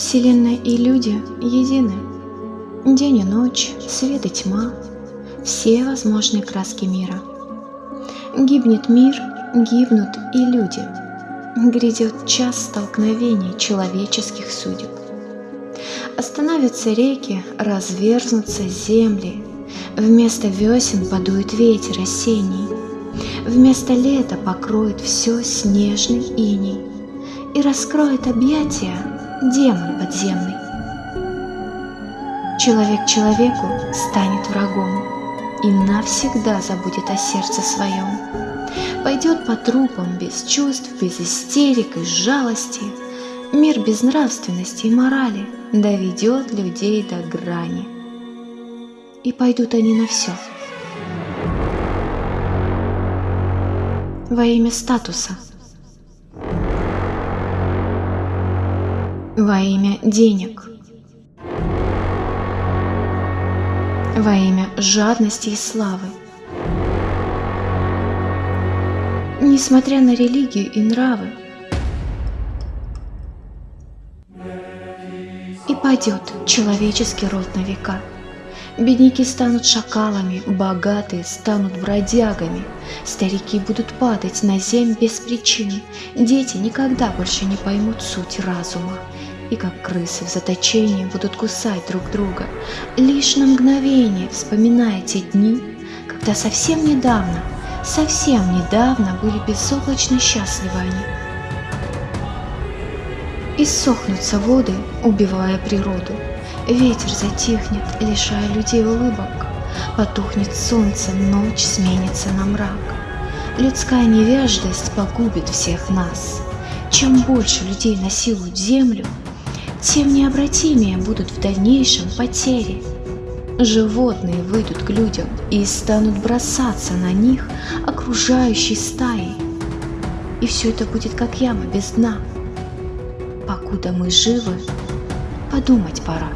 Вселенная и люди едины. День и ночь, свет и тьма, все возможные краски мира. Гибнет мир, гибнут и люди. Грядет час столкновений человеческих судеб. Остановятся реки, разверзнутся земли, Вместо весен подует ветер осенний, Вместо лета покроет все снежный иней И раскроет объятия демон подземный. Человек человеку станет врагом И навсегда забудет о сердце своем. Пойдет по трупам без чувств, без истерик и жалости, Мир без нравственности и морали доведет людей до грани. И пойдут они на все. Во имя статуса – во имя денег, во имя жадности и славы. Несмотря на религию и нравы, и пойдет человеческий род на века. Бедняки станут шакалами, богатые станут бродягами, старики будут падать на земь без причин, дети никогда больше не поймут суть разума, и как крысы в заточении будут кусать друг друга, лишь на мгновение вспоминая те дни, когда совсем недавно, совсем недавно были безоблачно счастливы они. Иссохнутся воды, убивая природу, ветер затихнет, лишая людей улыбок, потухнет солнце, ночь сменится на мрак. Людская невеждость погубит всех нас. Чем больше людей насилуют землю, тем необратимее будут в дальнейшем потери. Животные выйдут к людям и станут бросаться на них окружающей стаей. И все это будет как яма без дна. Покуда мы живы, подумать пора.